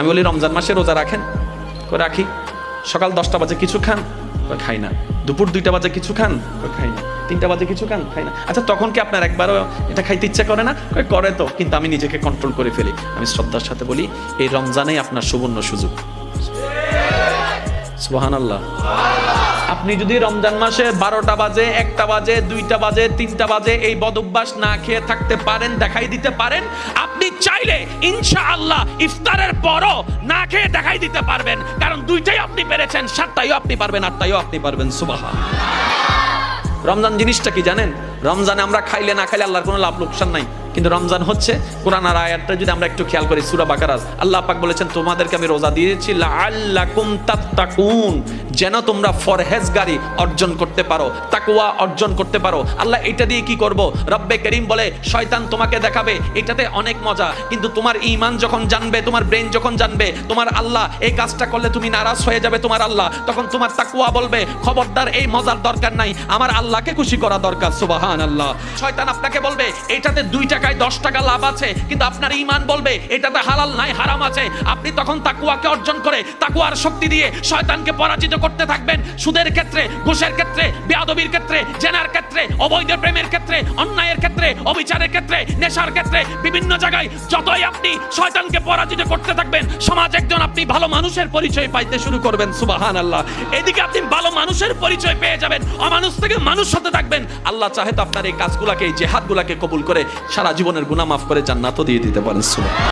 আমি বলি, রমজান মাসে রোজা রাখেন? রাখি। সকাল দশটা বাজে কিছু খান? খাই না। দুপুর দুইটা বাজে কিছু খান? খাই না। তিনটা বাজে কিছু খান? খাই না। আচ্ছা তখন কি আপনার একবারও এটা খাইতে ইচ্ছা করে না? করে তো, কিন্তু আমি নিজেকে কন্ট্রোল করে ফেলি। আমি শ্রদ্ধার সাথে বলি, এই রমজানেই আপনার সুবর্ণ সুযোগ। সুবাহান আল্লাহ আপনি যদি রমজান মাসে বারোটা বাজে, একটা বাজে, দুইটা বাজে, তিনটা বাজে এই বদ অভ্যাস না খেয়ে থাকতে পারেন, দেখাই দিতে পারেন চাইলে ইনশা আল্লাহ ইফতারের পরও না খেয়ে দেখাই দিতে পারবেন। কারণ দুইটাই আপনি পেরেছেন, সাতটাইও আপনি পারবেন, আটটাইও আপনি পারবেন সুবাহা রমজান জিনিসটা কি জানেন? রমজানে আমরা খাইলে না খাইলে আল্লাহর কোনো লাভ লোকসান নাই। কিন্তু রমজান হচ্ছে কোরআন আর আয়াতটা যদি আমরা একটু খেয়াল করি, সুরা বাকারাজ আল্লাহ পাক বলেছেন, তোমাদেরকে আমি রোজা দিয়েছি যেন তোমরা ফরহেজগারি অর্জন করতে পারো, তাকওয়া অর্জন করতে পারো। আল্লাহ এটা দিয়ে কি করব? রব্বে করিম বলে, শয়তান তোমাকে দেখাবে, এটাতে অনেক মজা। কিন্তু তোমার ঈমান যখন জানবে, তোমার ব্রেন যখন জানবে, তোমার আল্লাহ এই কাজটা করলে তুমি নারাজ হয়ে যাবে তোমার আল্লাহ। তখন তোমার তাকুয়া বলবে, খবরদার, এই মজার দরকার নাই। আমার আল্লাহকে খুশি করা দরকার সুবাহান আল্লাহ শয়তান আপনাকে বলবে, এটাতে দুই টাকায় দশ টাকা লাভ আছে, কিন্তু আপনার ইমান বলবে, এটাতে হালাল নাই, হারাম আছে। আপনি তখন তাকুয়াকে অর্জন করে তাকুয়ার শক্তি দিয়ে শয়তানকে পরাজিত করতে থাকবেন। সুদের ক্ষেত্রে, ঘুষের ক্ষেত্রে, বেয়াদবির ক্ষেত্রে, জেনার ক্ষেত্রে, অবৈধ প্রেমের ক্ষেত্রে, অন্যায়ের ক্ষেত্রে, অবিচারের ক্ষেত্রে, নেশার ক্ষেত্রে, বিভিন্ন জায়গায় যতই আপনি শয়তানকে পরাজিত করতে থাকবেন, সমাজ একজন আপনি ভালো মানুষের পরিচয় পাইতে শুরু করবেন সুবাহান আল্লাহ এদিকে আপনি ভালো মানুষের পরিচয় পেয়ে যাবেন, অমানুষ থেকে মানুষ হতে থাকবেন। আল্লাহ চাহে তো আপনার এই কাজগুলাকে, এই জেহাদগুলাকে কবুল করে সারা জীবনের গুনাহ মাফ করে জান্নাতও দিয়ে দিতে পারেন সুবাহ